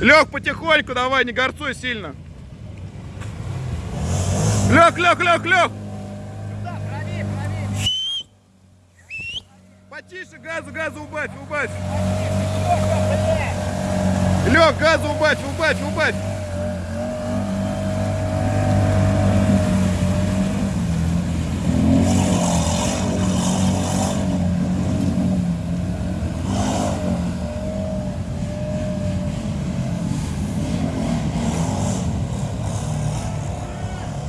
Лег, потихоньку давай, не горцуй сильно. Лег, лег, лег, лег. Потише газу, газу убавь, убавь. Лег, газу убавь, убавь, убавь.